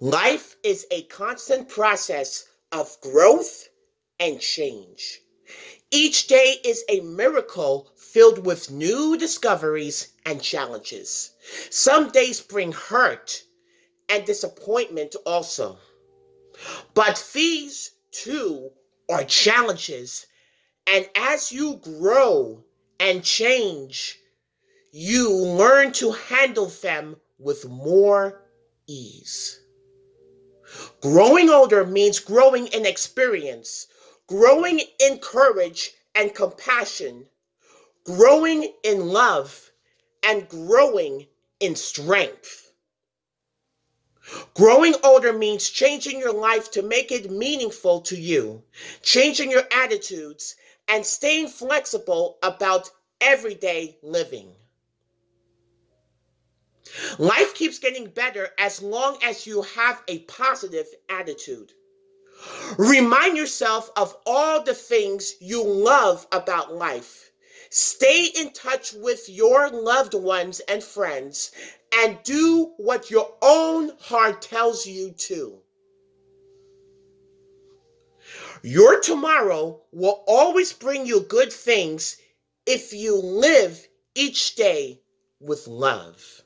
Life is a constant process of growth and change. Each day is a miracle filled with new discoveries and challenges. Some days bring hurt and disappointment also. But these too are challenges. And as you grow and change, you learn to handle them with more ease. Growing older means growing in experience, growing in courage and compassion, growing in love, and growing in strength. Growing older means changing your life to make it meaningful to you, changing your attitudes, and staying flexible about everyday living. Life keeps getting better as long as you have a positive attitude. Remind yourself of all the things you love about life. Stay in touch with your loved ones and friends and do what your own heart tells you to. Your tomorrow will always bring you good things if you live each day with love.